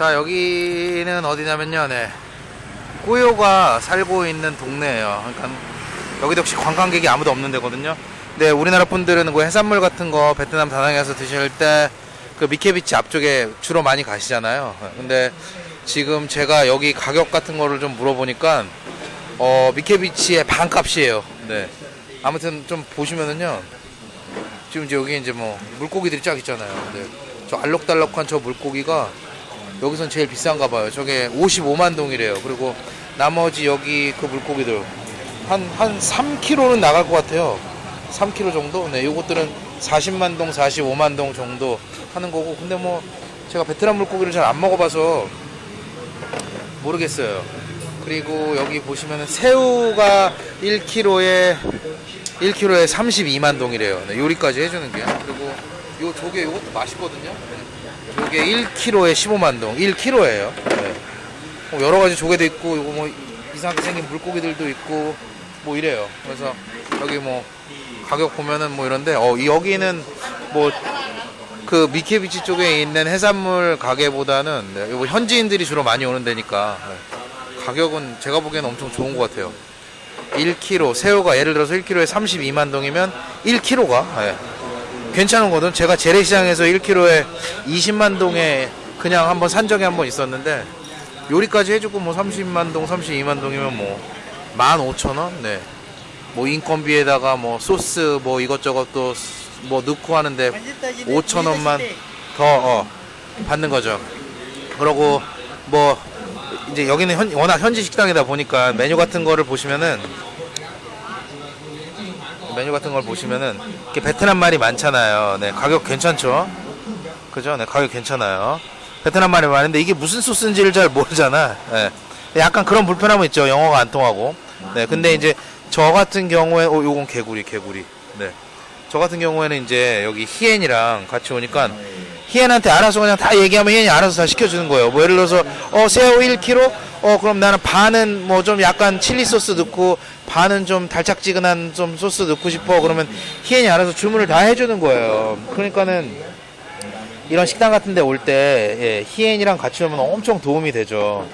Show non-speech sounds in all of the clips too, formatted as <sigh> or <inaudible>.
자 여기는 어디냐면요 네. 꾸요가 살고 있는 동네예요. 그러니까 여기도 역시 관광객이 아무도 없는 데거든요 근데 우리나라 분들은 그 해산물 같은 거 베트남 다낭에서 드실 때 그 미케비치 앞쪽에 주로 많이 가시잖아요 근데 지금 제가 여기 가격 같은 거를 좀 물어보니까 어 미케비치의 반값이에요 네 아무튼 좀 보시면은요 지금 이제 여기 이제 뭐 물고기들이 쫙 있잖아요 네. 저 알록달록한 저 물고기가 여기선 제일 비싼가 봐요. 저게 55만 동이래요. 그리고 나머지 여기 그 물고기들 한, 한 3kg는 나갈 것 같아요. 3kg 정도? 네, 요것들은 40만 동, 45만 동 정도 하는 거고. 근데 뭐 제가 베트남 물고기를 잘 안 먹어봐서 모르겠어요. 그리고 여기 보시면은 새우가 1kg에 1kg에 32만 동이래요. 네, 요리까지 해주는 게. 그리고 요 조개 요것도 맛있거든요. 네. 요게 1kg에 15만 동. 1kg예요. 네. 뭐 여러 가지 조개도 있고 요거 뭐 이상하게 생긴 물고기들도 있고 뭐 이래요. 그래서 여기 뭐 가격 보면은 뭐 이런데 어 여기는 뭐 그 미케비치 쪽에 있는 해산물 가게보다는 네, 요거 현지인들이 주로 많이 오는 데니까 네. 가격은 제가 보기에는 엄청 좋은 것 같아요. 1kg 새우가 예를 들어서 1kg에 32만 동이면 1kg가 괜찮은 거든 제가 재래시장에서 1kg에 20만 동에 그냥 한번 산적에 한번 있었는데 요리까지 해주고 뭐 30만 동 32만 동이면 뭐 15,000원 네. 뭐 인건비에다가 뭐 소스 뭐 이것저것 또 뭐 넣고 하는데 5,000원만 더 어, 받는 거죠. 그러고 뭐 이제 여기는 현- 워낙 현지 식당이다 보니까 메뉴 같은 거를 보시면은 메뉴 같은 걸 보시면은 이렇게 베트남 말이 많잖아요. 네, 가격 괜찮죠? 그죠? 네, 가격 괜찮아요. 베트남 말이 많은데 이게 무슨 소스인지를 잘 모르잖아. 네. 약간 그런 불편함은 있죠. 영어가 안 통하고. 네, 근데 이제 저 같은 경우에 어 요건 개구리, 개구리. 네. 저 같은 경우에는 이제 여기 히엔이랑 같이 오니까 히엔한테 알아서 그냥 다 얘기하면 히엔이 알아서 다 시켜주는 거예요. 뭐 예를 들어서 어 새우 1kg, 어 그럼 나는 반은 뭐 좀 약간 칠리 소스 넣고 반은 좀 달짝지근한 좀 소스 넣고 싶어. 그러면 히엔이 알아서 주문을 다 해주는 거예요. 그러니까는 이런 식당 같은 데 올때 예, 히엔이랑 같이 오면 엄청 도움이 되죠.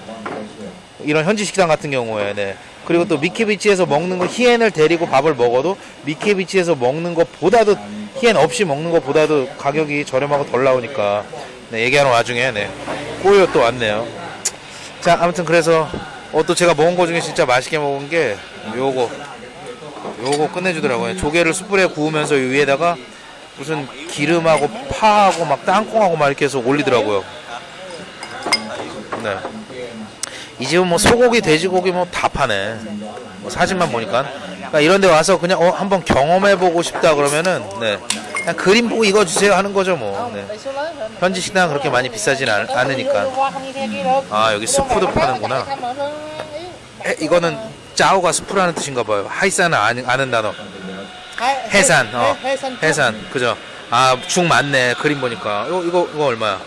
이런 현지 식당 같은 경우에 네. 그리고 또 미케비치에서 먹는 거 히엔을 데리고 밥을 먹어도 미케비치에서 먹는 것보다도 히엔 없이 먹는 것보다도 가격이 저렴하고 덜 나오니까 네, 얘기하는 와중에 네. 꼬요 또 왔네요. 자 아무튼 그래서 어, 또 제가 먹은 거 중에 진짜 맛있게 먹은 게 요거 요거 끝내주더라고요. 조개를 숯불에 구우면서 이 위에다가 무슨 기름하고 파하고 막 땅콩하고 막 이렇게 해서 올리더라고요. 네. 이 집은 뭐 소고기, 돼지고기 뭐 다 파네. 뭐 사진만 보니까. 그러니까 이런 데 와서 그냥 어, 한번 경험해 보고 싶다 그러면은, 네. 그냥 그림 보고 이거 주세요 하는 거죠 뭐. 네. 현지 식당은 그렇게 많이 비싸진 않, 않으니까. 아, 여기 스프도 파는구나. 해, 이거는 짜오가 스프라는 뜻인가 봐요. 하이산은 아는, 아는 단어. 해산, 어. 해산, 그죠. 아, 죽 많네. 그림 보니까. 이거, 이거, 이거 얼마야?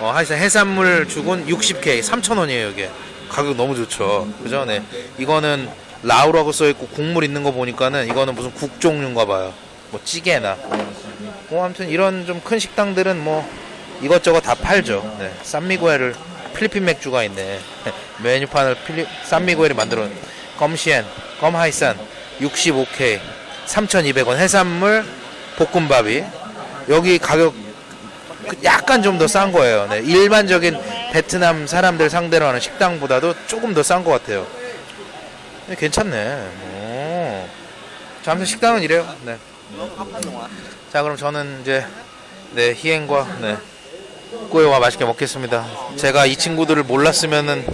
어, 하여튼 해산물 죽은 60K, 3,000원이에요, 이게. 가격 너무 좋죠. 그죠? 네. 이거는 라우라고 써있고 국물 있는 거 보니까는 이거는 무슨 국 종류인가 봐요. 뭐 찌개나. 뭐 아무튼 이런 좀 큰 식당들은 뭐 이것저것 다 팔죠. 네. 산미구엘을 필리핀 맥주가 있네. <laughs> 메뉴판을 필리, 산미구엘이 만들어 놓은 껌시엔, 껌하이산 65K, 3,200원 해산물 볶음밥이 여기 가격 그 약간 좀 더 싼 거예요. 네, 일반적인 베트남 사람들 상대로 하는 식당보다도 조금 더 싼 것 같아요. 네, 괜찮네. 오. 자, 아무튼 식당은 이래요. 네. 자, 그럼 저는 이제 네 희행과 네 꾸에와 맛있게 먹겠습니다. 제가 이 친구들을 몰랐으면은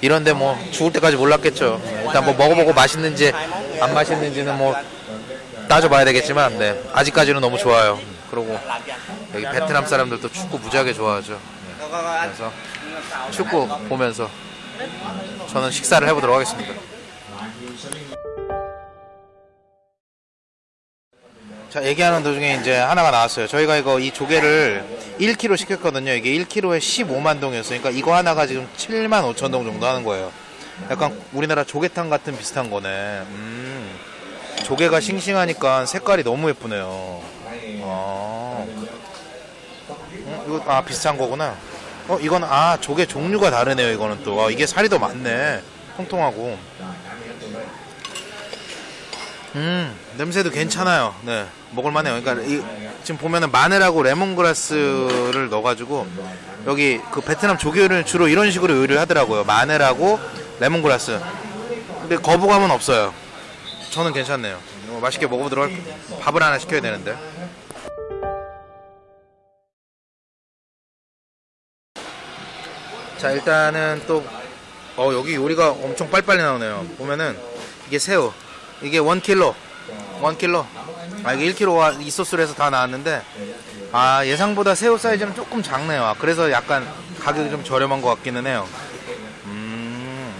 이런데 뭐 죽을 때까지 몰랐겠죠. 네, 일단 뭐 먹어보고 맛있는지 안 맛있는지는 뭐 따져봐야 되겠지만, 네 아직까지는 너무 좋아요. 그리고 여기 베트남 사람들도 축구 무지하게 좋아하죠. 네. 그래서 축구 보면서 저는 식사를 해보도록 하겠습니다. 자, 얘기하는 도중에 이제 하나가 나왔어요. 저희가 이거 이 조개를 1kg 시켰거든요. 이게 1kg에 15만 동이었어요. 그러니까 이거 하나가 지금 7만 5천 동 정도 하는 거예요. 약간 우리나라 조개탕 같은 비슷한 거네. 음. 조개가 싱싱하니까 색깔이 너무 예쁘네요. 아. 음, 이거 아 비슷한 거구나. 어 이건 아 조개 종류가 다르네요. 이거는 또 아, 이게 살이 더 많네. 통통하고. 음 냄새도 괜찮아요. 네 먹을만해요. 그러니까 이, 지금 보면은 마늘하고 레몬그라스를 넣어가지고 여기 그 베트남 조개를 주로 이런 식으로 요리를 하더라고요. 마늘하고 레몬그라스. 근데 거부감은 없어요. 저는 괜찮네요. 어, 맛있게 먹어보도록 할게요. 밥을 하나 시켜야 되는데. 자 일단은 또 어, 여기 요리가 엄청 빨리빨리 나오네요. 보면은 이게 새우 이게 1킬로 1킬로 아 이게 1킬로가 이 소스로 해서 다 나왔는데 아 예상보다 새우 사이즈는 조금 작네요. 아, 그래서 약간 가격이 좀 저렴한 것 같기는 해요. 음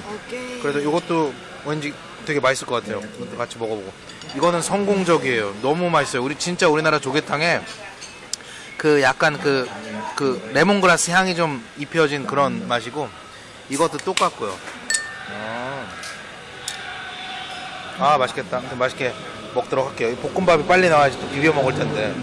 그래도 이것도 왠지 되게 맛있을 것 같아요. 같이 먹어보고 이거는 성공적이에요. 너무 맛있어요. 우리 진짜 우리나라 조개탕에 그 약간 그, 그 레몬그라스 향이 좀 입혀진 그런 맛이고 이것도 똑같고요. 아, 아, 맛있겠다. 맛있게 먹도록 할게요. 이 볶음밥이 빨리 나와야지 또 비벼 먹을 텐데.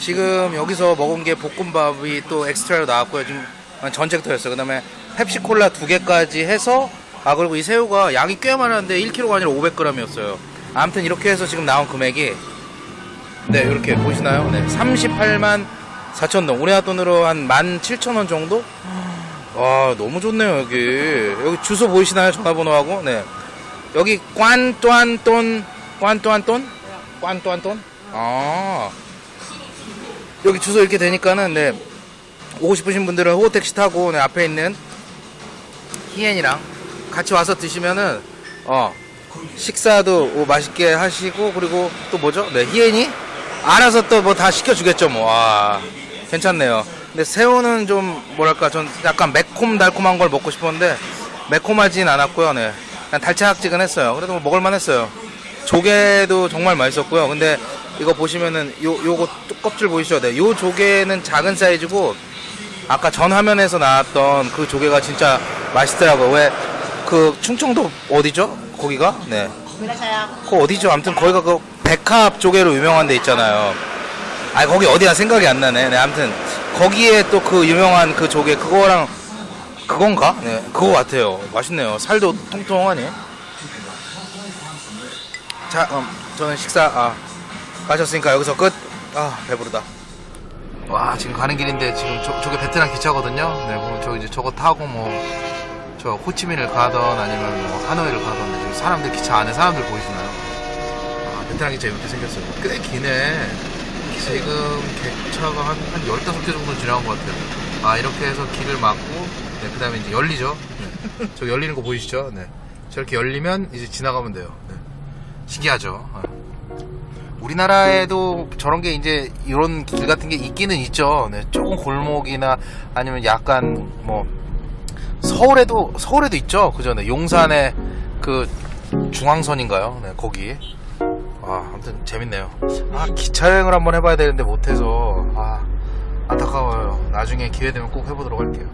지금 여기서 먹은 게 볶음밥이 또 엑스트라로 나왔고요. 지금 전채부터였어요. 그 다음에 펩시콜라 두 개까지 해서 아 그리고 이 새우가 양이 꽤 많았는데 1kg가 아니라 500g이었어요. 아무튼 이렇게 해서 지금 나온 금액이 네, 이렇게 보시나요? 네, 38만 4천 동. 우리나라 돈으로 한 17,000원 정도? 와, 너무 좋네요, 여기. 여기 주소 보이시나요? 전화번호하고? 네. 여기 꽌또안돈, 꽌또안돈? 꽌또안돈? 아. 여기 주소 이렇게 되니까는, 네. 오고 싶으신 분들은 호택시 타고, 네, 앞에 있는 희엔이랑 같이 와서 드시면은, 어, 식사도 맛있게 하시고, 그리고 또 뭐죠? 네, 희엔이? 알아서 또 뭐 다 시켜주겠죠 뭐. 와, 괜찮네요. 근데 새우는 좀 뭐랄까 전 약간 매콤 달콤한 걸 먹고 싶었는데 매콤하진 않았고요. 네, 그냥 달짝지근했어요. 그래도 뭐 먹을만 했어요. 조개도 정말 맛있었고요. 근데 이거 보시면은 요 요거 껍질 보이시죠? 네, 요 조개는 작은 사이즈고 아까 전 화면에서 나왔던 그 조개가 진짜 맛있더라고요. 왜 그 충청도 어디죠? 거기가? 네. 그 어디죠? 아무튼 거기가 그 백합 조개로 유명한 데 있잖아요. 아 거기 어디야 생각이 안 나네. 네, 아무튼 거기에 또 그 유명한 그 조개 그거랑 그건가? 네, 그거 같아요. 맛있네요. 살도 통통하니. 자, 그럼 저는 식사 아 가셨으니까 여기서 끝. 아 배부르다. 와 지금 가는 길인데 지금 저, 저게 베트남 기차거든요. 네, 보면 저 이제 저거 타고 뭐 저 호치민을 가던 아니면 뭐 하노이를 가던 지금 사람들 기차 안에 사람들 보이시나요? 기차 이렇게 생겼어요. 꽤 기네. 지금 객차가 한, 한 15개 정도 지나간 것 같아요. 아, 이렇게 해서 길을 막고, 네, 그 다음에 이제 열리죠. 네. 저 열리는 거 보이시죠? 네. 저렇게 열리면 이제 지나가면 돼요. 네. 신기하죠? 아. 우리나라에도 저런 게 이제 이런 길 같은 게 있기는 있죠. 네, 조금 골목이나 아니면 약간 뭐 서울에도 서울에도 있죠. 네, 용산에 그 중앙선인가요? 네, 거기. 아, 아무튼 재밌네요. 아, 기차 여행을 한번 해봐야 되는데 못해서 아 안타까워요. 나중에 기회 되면 꼭 해보도록 할게요.